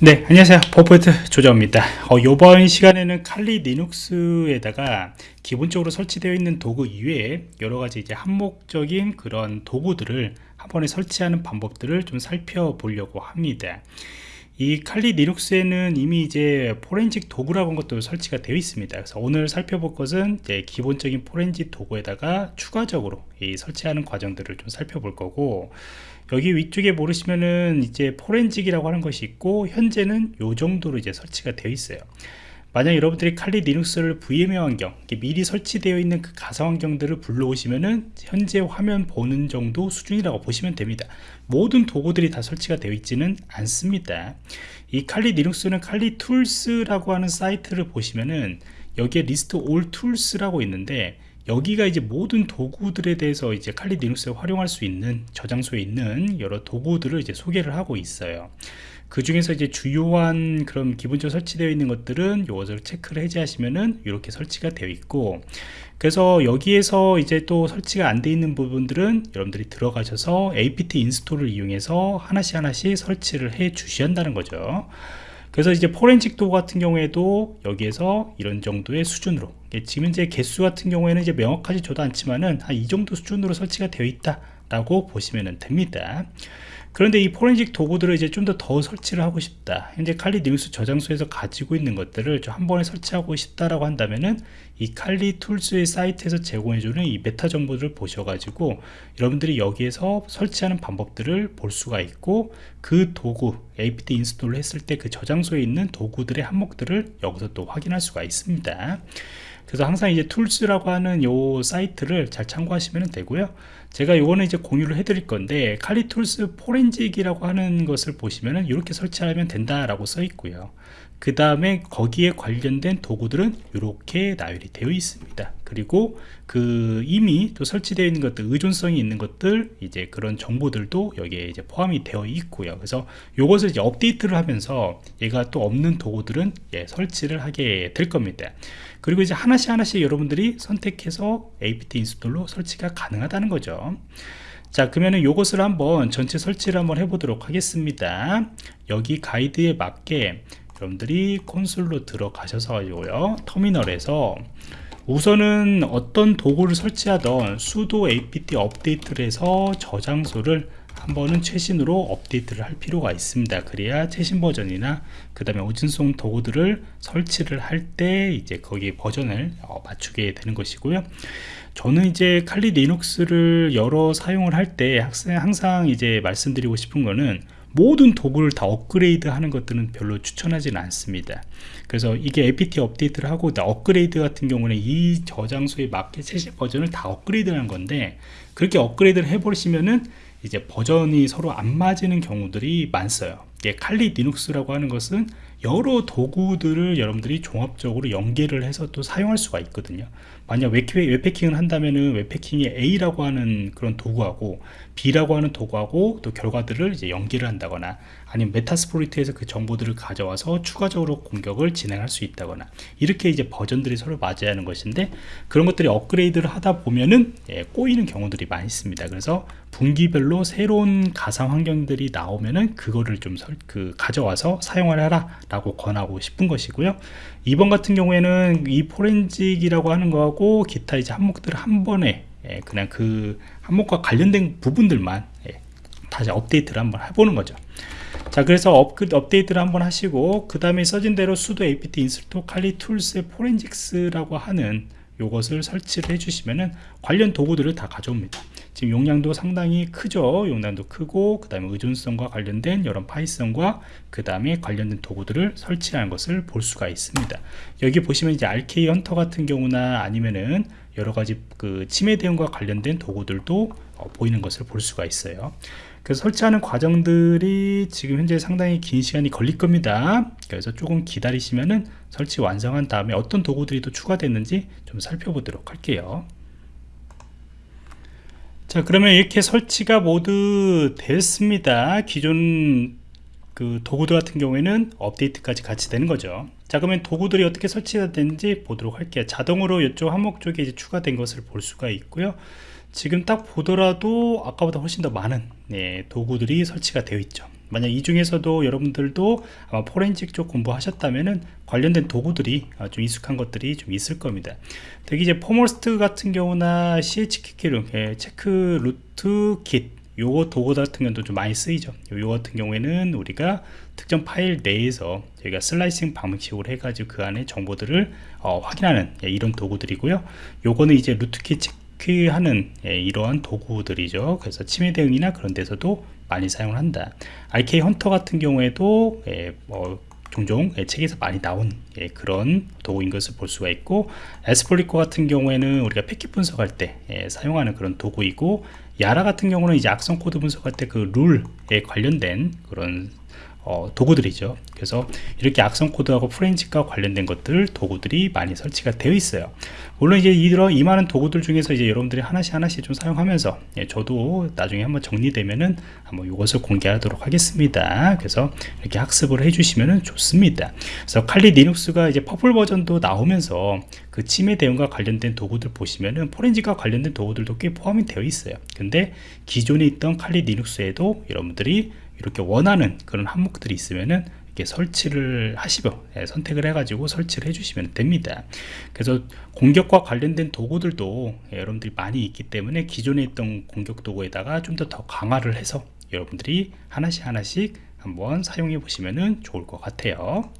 네 안녕하세요. 버포트 조정입니다. 어, 이번 시간에는 칼리 리눅스에다가 기본적으로 설치되어 있는 도구 이외에 여러가지 이제 한목적인 그런 도구들을 한 번에 설치하는 방법들을 좀 살펴보려고 합니다 이 칼리 리눅스에는 이미 이제 포렌식 도구라고 한 것도 설치가 되어 있습니다. 그래서 오늘 살펴볼 것은 기본적인 포렌식 도구에다가 추가적으로 이 설치하는 과정들을 좀 살펴볼 거고 여기 위쪽에 보시면은 이제 forensic이라고 하는 것이 있고 현재는 요 정도로 이제 설치가 되어 있어요 만약 여러분들이 칼리 리눅스를 VMware 환경 미리 설치되어 있는 그 가상 환경들을 불러오시면은 현재 화면 보는 정도 수준이라고 보시면 됩니다. 모든 도구들이 다 설치가 되어 있지는 않습니다. 이 칼리 리눅스는 칼리 툴스라고 하는 사이트를 보시면은 여기에 List All Tools라고 있는데 여기가 이제 모든 도구들에 대해서 이제 칼리 리눅스에 활용할 수 있는 저장소에 있는 여러 도구들을 이제 소개를 하고 있어요 그 중에서 이제 주요한 그런 기본적으로 설치되어 있는 것들은 이것을 체크를 해제하시면은 이렇게 설치가 되어 있고 그래서 여기에서 이제 또 설치가 안 돼 있는 부분들은 여러분들이 들어가셔서 apt 인스톨을 이용해서 하나씩 하나씩 설치를 해 주셔야 한다는 거죠. 그래서 이제 포렌식 도구 같은 경우에도 여기에서 이런 정도의 수준으로 지금 현재 개수 같은 경우에는 이제 명확하지 저도 않지만은 한 이 정도 수준으로 설치가 되어 있다 라고 보시면 됩니다 그런데 이 포렌식 도구들을 이제 좀 더 더 설치를 하고 싶다. 현재 Kali Linux 저장소에서 가지고 있는 것들을 좀한 번에 설치하고 싶다라고 한다면은 이 칼리 툴스의 사이트에서 제공해주는 이 메타 정보들을 보셔가지고 여러분들이 여기에서 설치하는 방법들을 볼 수가 있고 그 도구 apt 인스톨을 했을 때 그 저장소에 있는 도구들의 항목들을 여기서 또 확인할 수가 있습니다 그래서 항상 이제 tools라고 하는 요 사이트를 잘 참고하시면 되고요. 제가 요거는 이제 공유를 해 드릴 건데 칼리툴스 포렌직이라고 하는 것을 보시면은 이렇게 설치하면 된다라고 써 있고요 그 다음에 거기에 관련된 도구들은 이렇게 나열이 되어 있습니다. 그리고 그 이미 또 설치되어 있는 것들 의존성이 있는 것들 이제 그런 정보들도 여기에 이제 포함이 되어 있고요. 그래서 이것을 이제 업데이트를 하면서 얘가 또 없는 도구들은 예, 설치를 하게 될 겁니다. 그리고 이제 하나씩 하나씩 여러분들이 선택해서 apt 인스톨로 설치가 가능하다는 거죠. 자 그러면은 요것을 한번 전체 설치를 한번 해보도록 하겠습니다. 여기 가이드에 맞게 여러분들이 콘솔로 들어가셔서 가지고요 터미널에서 우선은 어떤 도구를 설치하던 수도 apt 업데이트를 해서 저장소를 한 번은 최신으로 업데이트를 할 필요가 있습니다. 그래야 최신 버전이나 그 다음에 의존성 도구들을 설치를 할 때 이제 거기 버전을 어, 맞추게 되는 것이고요. 저는 이제 칼리 리눅스를 여러 사용을 할 때 항상 이제 말씀드리고 싶은 거는 모든 도구를 다 업그레이드 하는 것들은 별로 추천하지는 않습니다. 그래서 이게 apt 업데이트를 하고 업그레이드 같은 경우는 이 저장소에 맞게 최신 버전을 다 업그레이드 하는 건데 그렇게 업그레이드를 해버리시면은 이제 버전이 서로 안 맞는 경우들이 많어요. 칼리 리눅스라고 하는 것은 여러 도구들을 여러분들이 종합적으로 연계를 해서 또 사용할 수가 있거든요. 만약 웹해킹을 한다면은 웹해킹의 A라고 하는 그런 도구하고 B라고 하는 도구하고 또 결과들을 이제 연계를 한다거나 아니면 Metasploit에서 그 정보들을 가져와서 추가적으로 공격을 진행할 수 있다거나 이렇게 이제 버전들이 서로 맞아야 하는 것인데 그런 것들이 업그레이드를 하다 보면은 예, 꼬이는 경우들이 많이 있습니다. 그래서 분기별로 새로운 가상 환경들이 나오면은 그거를 좀 그 가져와서 사용을 하라 라고 권하고 싶은 것이고요. 이번 같은 경우에는 이 forensic이라고 하는 거하고 기타 이제 항목들을 한 번에 예, 그냥 그 항목과 관련된 부분들만 예, 다시 업데이트를 한번 해보는 거죠. 자 그래서 업, 업데이트를 한번 하시고 그 다음에 써진 대로 sudo apt install kali tools의 forensics라고 하는 요것을 설치를 해주시면은 관련 도구들을 다 가져옵니다. 지금 용량도 상당히 크죠? 용량도 크고 그 다음에 의존성과 관련된 여러 파이썬과 그 다음에 관련된 도구들을 설치하는 것을 볼 수가 있습니다. 여기 보시면 이제 RK 헌터 같은 경우나 아니면은 여러가지 그 침해 대응과 관련된 도구들도 어, 보이는 것을 볼 수가 있어요 그래서 설치하는 과정들이 지금 현재 상당히 긴 시간이 걸릴 겁니다. 그래서 조금 기다리시면은 설치 완성한 다음에 어떤 도구들이 또 추가됐는지 좀 살펴보도록 할게요. 자 그러면 이렇게 설치가 모두 됐습니다. 기존 그 도구들 같은 경우에는 업데이트까지 같이 되는 거죠. 자 그러면 도구들이 어떻게 설치가 되는지 보도록 할게요. 자동으로 이쪽 항목 쪽에 이제 추가된 것을 볼 수가 있고요 지금 딱 보더라도 아까보다 훨씬 더 많은 네, 도구들이 설치가 되어 있죠 만약 이 중에서도 여러분들도 아마 포렌식 쪽 공부하셨다면은 관련된 도구들이 아, 좀 익숙한 것들이 좀 있을 겁니다. 특히 이제 foremost 같은 경우나 CHK로 check rootkit 요거 도구 같은 경우도 좀 많이 쓰이죠. 요 같은 경우에는 우리가 특정 파일 내에서 저희가 slicing 방식으로 해가지고 그 안에 정보들을 어, 확인하는 예, 이런 도구들이고요. 요거는 이제 rootkit 체크 하는 예, 이러한 도구들이죠. 그래서 침해 대응이나 그런 데서도 많이 사용을 한다. RK Hunter 같은 경우에도 예, 뭐 종종 예, 책에서 많이 나온 예, 그런 도구인 것을 볼 수가 있고 에스폴리코 같은 경우에는 우리가 패킷 분석할 때 예, 사용하는 그런 도구이고 YARA 같은 경우는 이제 악성 코드 분석할 때 그 룰에 관련된 그런 어, 도구들이죠. 그래서 이렇게 악성 코드하고 forensic과 관련된 것들 도구들이 많이 설치가 되어 있어요. 물론 이제 이런 이 많은 도구들 중에서 이제 여러분들이 하나씩 하나씩 좀 사용하면서 예, 저도 나중에 한번 정리되면은 한번 이것을 공개하도록 하겠습니다. 그래서 이렇게 학습을 해주시면은 좋습니다. 그래서 칼리 리눅스가 이제 Purple 버전도 나오면서 그 침해 대응과 관련된 도구들 보시면은 forensic과 관련된 도구들도 꽤 포함이 되어 있어요. 근데 기존에 있던 칼리 리눅스에도 여러분들이 이렇게 원하는 그런 항목들이 있으면은 이렇게 설치를 하시고 예, 선택을 해가지고 설치를 해주시면 됩니다. 그래서 공격과 관련된 도구들도 예, 여러분들이 많이 있기 때문에 기존에 있던 공격 도구에다가 좀 더 더 강화를 해서 여러분들이 하나씩 하나씩 한번 사용해 보시면 좋을 것 같아요.